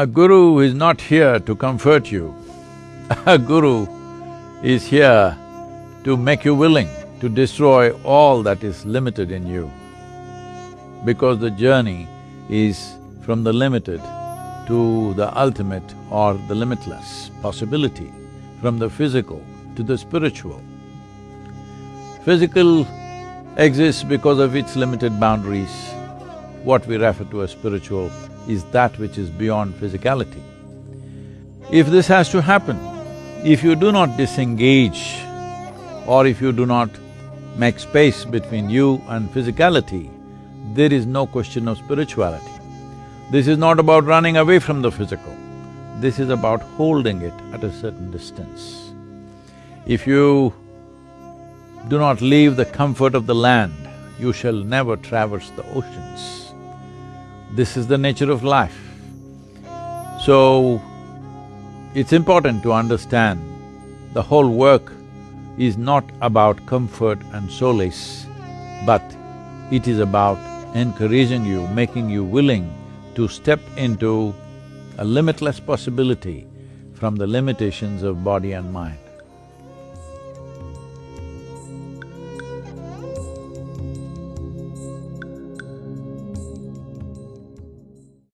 A guru is not here to comfort you. A guru is here to make you willing to destroy all that is limited in you. Because the journey is from the limited to the ultimate or the limitless possibility, from the physical to the spiritual. Physical exists because of its limited boundaries. What we refer to as spiritual is that which is beyond physicality. If this has to happen, if you do not disengage or if you do not make space between you and physicality, there is no question of spirituality. This is not about running away from the physical, this is about holding it at a certain distance. If you do not leave the comfort of the land, you shall never traverse the oceans. This is the nature of life. So, it's important to understand the whole work is not about comfort and solace, but it is about encouraging you, making you willing to step into a limitless possibility from the limitations of body and mind.